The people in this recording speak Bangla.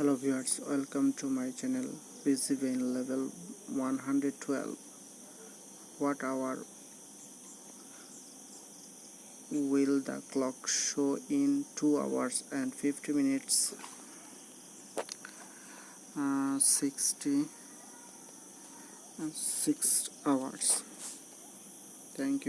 hello viewers welcome to my channel PCBN level one hundred twelve what hour will the clock show in two hours and fifty minutes sixty six hours thank you